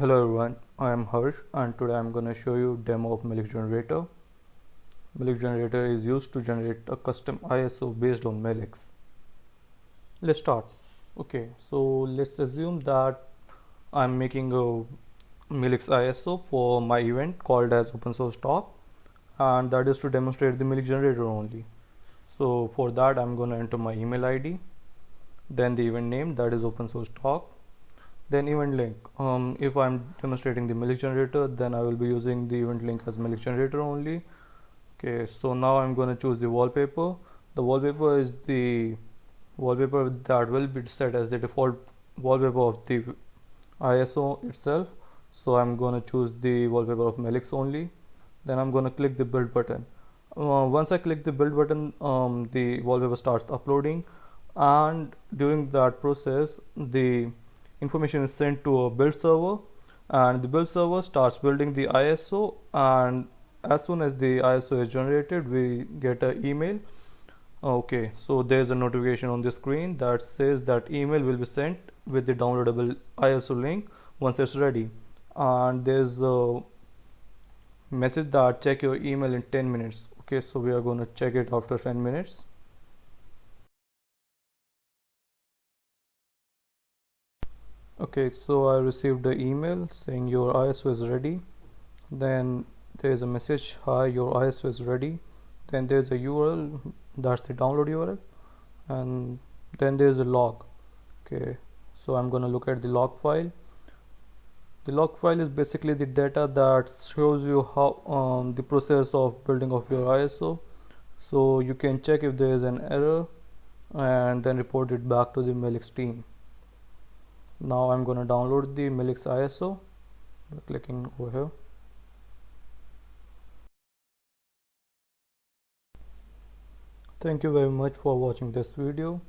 Hello everyone, I am Harsh and today I am going to show you demo of Meilix generator. Meilix generator is used to generate a custom ISO based on Meilix. Let's start. Okay, so let's assume that I'm making a Meilix ISO for my event called as open source talk and that is to demonstrate the Meilix generator only. So for that I'm going to enter my email ID then the event name that is open source talk then event link. Um, if I'm demonstrating the Meilix generator then I will be using the event link as Meilix generator only. Okay so now I'm going to choose the wallpaper. The wallpaper is the wallpaper that will be set as the default wallpaper of the ISO itself. So I'm going to choose the wallpaper of Meilix only. Then I'm going to click the build button. Uh, once I click the build button um, the wallpaper starts uploading. And during that process the information is sent to a build server and the build server starts building the ISO and as soon as the ISO is generated we get an email. Okay so there's a notification on the screen that says that email will be sent with the downloadable ISO link once it's ready. And there's a message that check your email in 10 minutes. Okay so we are going to check it after 10 minutes okay so I received the email saying your ISO is ready. Then there is a message hi your ISO is ready. Then there's a URL that's the download URL and then there's a log. Okay so I'm gonna look at the log file. The log file is basically the data that shows you how um, the process of building of your ISO so you can check if there is an error and then report it back to the Meilix team now I'm going to download the Meilix ISO by clicking over here. Thank you very much for watching this video